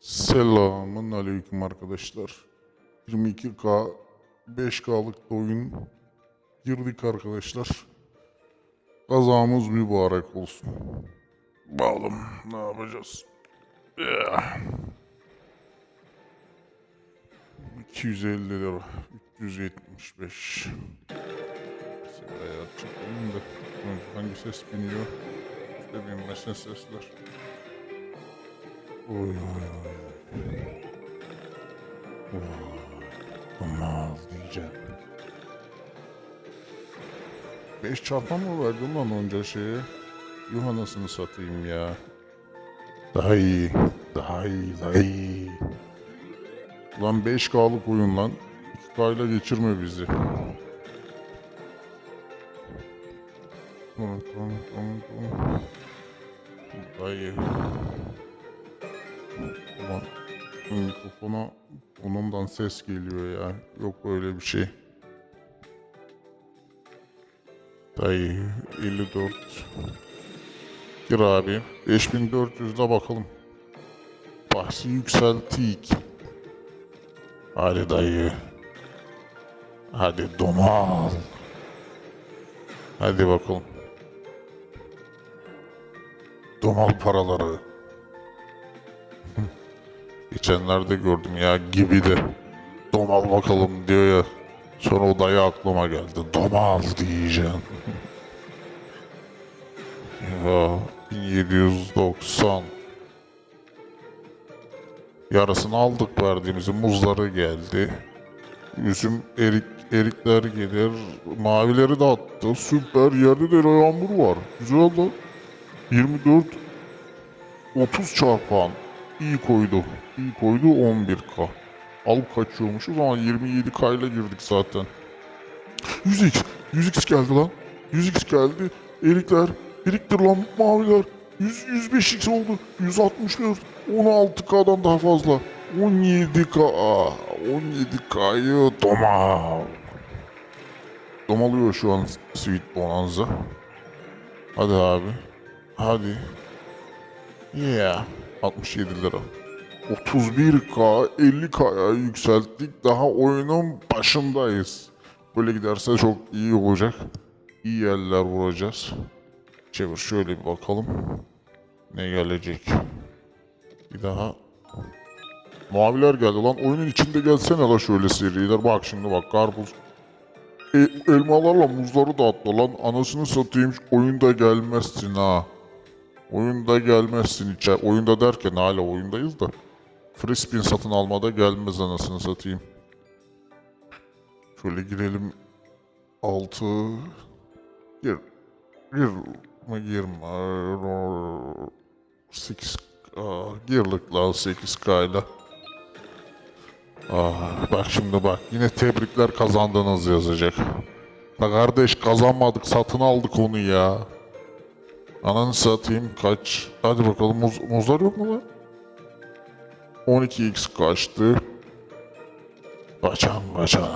Selamun aleyküm arkadaşlar. 22K 5K'lık da oyun girdik arkadaşlar. Kazamız mübarek olsun. Bakalım ne yapacağız. Yeah. 250 lira. 375. Sıraya çıkalım da. Hangi ses biniyor? İşte binmesin sesler. Oy diyeceğim. Beş çarpan mı verdim lan onca şeye? Yuh anasını satayım ya. Daha iyi. Daha iyi. Daha iyi. Lan 5K'lık oyun lan. 2K ile geçirme bizi. Tamam tamam tamam tamam. Daha iyi. Ulan mikrofona onundan ses geliyor ya. Yok böyle bir şey. Dayı 54. Gir abi. 5400'de bakalım. Bahsi yükseltik. Hadi dayı. Hadi domal. Hadi bakalım. Domal paraları. Geçenlerde gördüm ya gibi de. Domal bakalım diyor ya. Sonra o dayı aklıma geldi. Domal diyeceğim. ya 1790. Yarısını aldık verdiğimizi. Muzları geldi. Üzüm erik erikler gelir. Mavileri de attı. Süper. Yerde de yağmur var. Güzel lan. 24 30 çarpan. İyi koydu. İyi koydu 11k. Alıp kaçıyormuşuz ama 27k ile girdik zaten. 100x. 100x geldi lan. 100x geldi. Erikler. Biriktir lan maviler. 100, 105x oldu. 164. 16k'dan daha fazla. 17k. 17k'yı domal. Domalıyor şu an Sweet Bonanza. Hadi abi. Hadi. Yeah. 67 lira. 31k 50k'ya yükselttik. Daha oyunun başındayız. Böyle giderse çok iyi olacak. İyi yerler vuracağız. Çevir şöyle bir bakalım. Ne gelecek? Bir daha. Maviler geldi lan. Oyunun içinde gelsene la şöyle seriler. Bak şimdi bak karpuz. E, elmalarla muzları da atla lan. Anasını satayım oyunda gelmezsin ha. Oyunda gelmezsin içe. Oyunda derken hala oyundayız da. Free spin satın almada gelmez anasını satayım. Şöyle girelim. 6 Gir. Gir mi girme. 8 Aa, girlik lan 8K ile. Ah, bak şimdi bak yine tebrikler kazandınız yazacak. La kardeş kazanmadık satın aldık onu ya. Ananı satayım kaç. Hadi bakalım muz, muzlar yok mu lan? 12x kaçtı. Kaçan kaçan.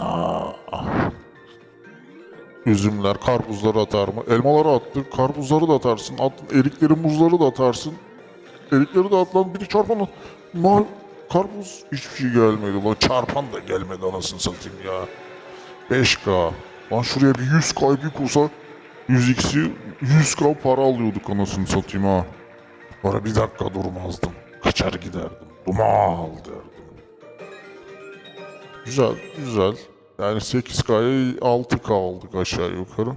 Üzümler, karpuzları atar mı? Elmaları attı, karpuzları da atarsın. At, erikleri, muzları da atarsın. Erikleri de at lan. Biri çarpan. Mal, karpuz hiçbir şey gelmedi lan. Çarpan da gelmedi anasını satayım ya. 5K. Lan şuraya bir 100K bir kursa 100x'i 100k para alıyorduk anasını satayım ha. Bana bir dakika durmazdım. Kaçar giderdim. Dumal derdim. Güzel, güzel. Yani 8K'ya 6K aldık aşağı yukarı.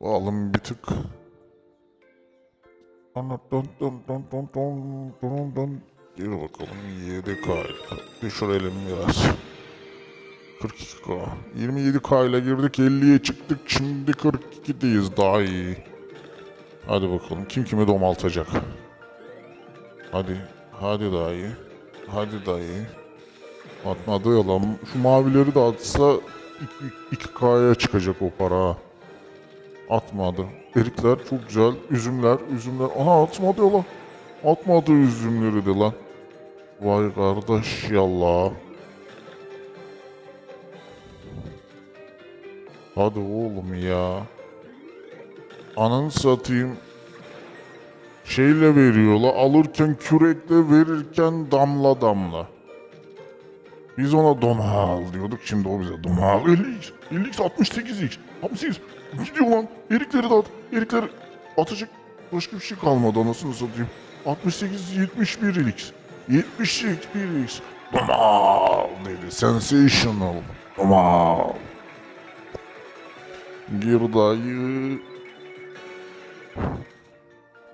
Bakalım bir tık. Gir bakalım 7K. Düşürelim biraz. 42K. 27K ile girdik 50'ye çıktık. Şimdi 42'deyiz daha iyi. Hadi bakalım kim kimi domaltacak. Hadi. Hadi daha iyi. Hadi daha iyi. Atmadı ya lan. Şu mavileri de atsa 2K'ya çıkacak o para. Atmadı. Erikler çok güzel. Üzümler, üzümler. Ana atmadı ya lan. Atmadı üzümleri de lan. Vay kardeş yallah. Hadi oğlum ya. Ananı satayım. şeyle veriyorlar. Alırken kürekle verirken damla damla. Biz ona domal diyorduk. Şimdi o bize domal. 50x, 50x, 68x, 68. Gidiyor lan. Erikleri at. Erikleri atacak başka bir şey kalmadı anasını satayım. 68, 71x. 71x. Domal dedi. Sensational. Domal. Gir dayı.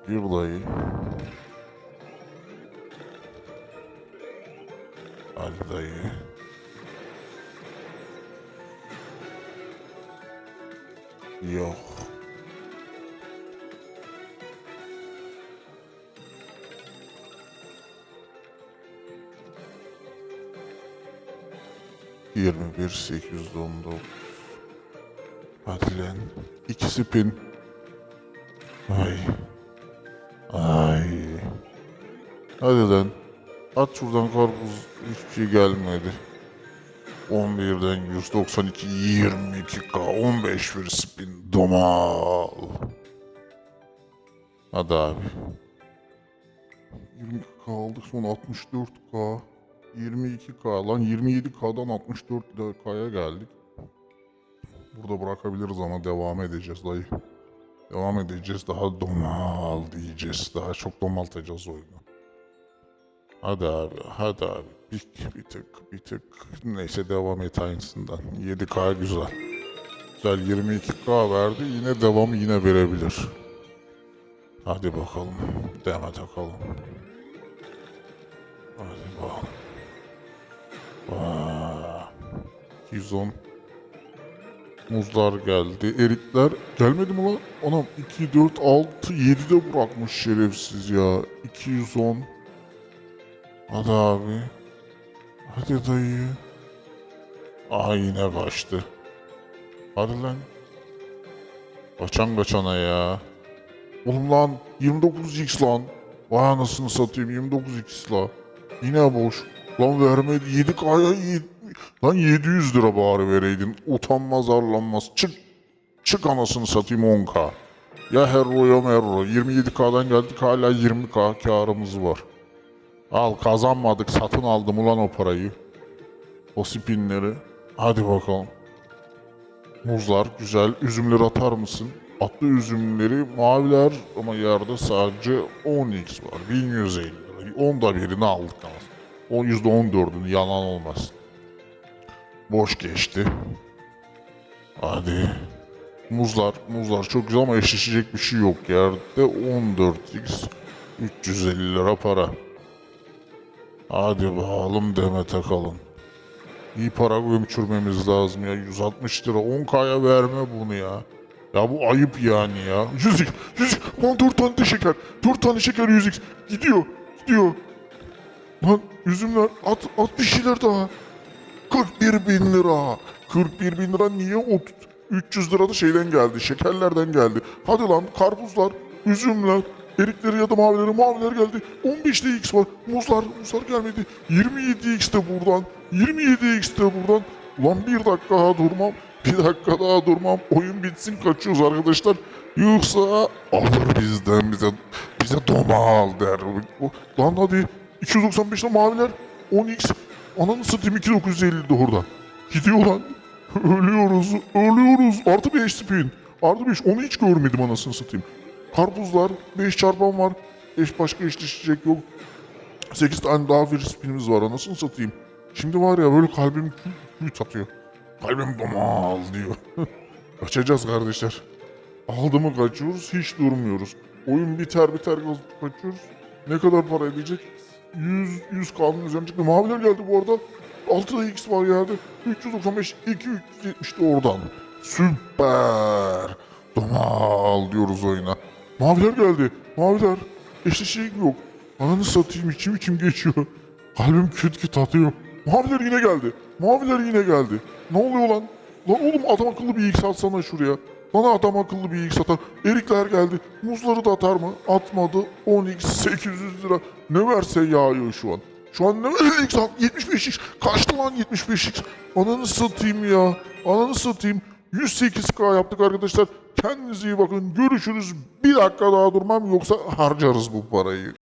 Gir dayı. Hadi dayı. Yok. Yirmi bir sekiz on. Hadi lan. İkisi pin. Ay. Ay. Hadi lan. At şuradan karpuz. Hiçbir şey gelmedi. 11'den 192 22k 15 bir spin domal. Hadi abi. 22k aldık sonra 64k 22k lan 27k'dan 64k'ya geldik. Burada bırakabiliriz ama devam edeceğiz dayı. Devam edeceğiz daha domal diyeceğiz. Daha çok domaltacağız oyunu. Hadi abi, hadi abi. Bir, bir tık, bir tık. Neyse devam et aynısından. 7K güzel. Güzel 22K verdi. Yine devamı yine verebilir. Hadi bakalım. Deme takalım. Hadi bakalım. Vaa. 210. Muzlar geldi. Erikler gelmedi mi lan? Anam 2, 4, 6, 7 de bırakmış şerefsiz ya. 210. Hadi abi. Hadi dayı. Aha yine kaçtı. Hadi lan. Kaçan kaçana ya. Oğlum lan 29x lan. Vay anasını satayım 29x la. Yine boş. Lan vermedi 7k'ya yedi- Lan 700 lira bari vereydin. Utanmaz arlanmaz. Çık. Çık anasını satayım 10k. Ya herro ya merro. 27k'dan geldik hala 20k karımız var. Al kazanmadık satın aldım ulan o parayı. O spinleri. Hadi bakalım. Muzlar güzel. Üzümleri atar mısın? Atlı üzümleri maviler ama yerde sadece 10x var. 1150 lira. Onda birini aldık ama. O %14'ünü yalan olmaz. Boş geçti. Hadi. Muzlar, muzlar çok güzel ama eşleşecek bir şey yok. Yerde 14x 350 lira para. Hadi bakalım deme takalım. İyi para gömçürmemiz lazım ya. 160 lira 10k'ya verme bunu ya. Ya bu ayıp yani ya. 100x, 100x. Lan 4 tane de şeker. 4 tane şeker 100x. Gidiyor, gidiyor. Lan üzümler at, at bir şeyler daha. 41 bin lira. 41 bin lira niye o 300 lira da şeyden geldi, şekerlerden geldi. Hadi lan karpuzlar, üzümler, erikleri ya da mavileri, maviler geldi. 15'te X var, muzlar, muzlar gelmedi. 27X de buradan, 27X de buradan. Ulan bir dakika daha durmam, bir dakika daha durmam. Oyun bitsin kaçıyoruz arkadaşlar. Yoksa alır bizden bize, bize domal der. Lan hadi 295'te maviler, 10X. Ananı satayım 2950 de orada. Gidiyor lan. Ölüyoruz, ölüyoruz. Artı 5 spin. Artı 5. Onu hiç görmedim anasını satayım. Karpuzlar, 5 çarpan var. Eş başka eşleşecek yok. 8 tane daha bir spinimiz var anasını satayım. Şimdi var ya böyle kalbim kül atıyor. Kalbim domal diyor. Kaçacağız kardeşler. Aldı mı kaçıyoruz, hiç durmuyoruz. Oyun biter biter kaçıyoruz. Ne kadar para edecek? 100, 100 kanun üzerine çıktı. Maviler geldi bu arada. 6'da X var yerde. 395, 2, 370 de oradan. Süper. Domal diyoruz oyuna. Maviler geldi. Maviler. Eşleşecek yok. Ananı satayım içim içim geçiyor. Kalbim küt küt atıyor. Maviler yine geldi. Maviler yine geldi. Ne oluyor lan? Lan oğlum adam akıllı bir X atsana şuraya. Bana adam akıllı bir X atar. Erikler geldi. Muzları da atar mı? Atmadı. 10x 800 lira. Ne verse yağıyor şu an. Şu an ne 50x al 75x. Kaçtı lan 75x. Ananı satayım ya. Ananı satayım. 108k yaptık arkadaşlar. Kendinize iyi bakın. Görüşürüz. Bir dakika daha durmam yoksa harcarız bu parayı.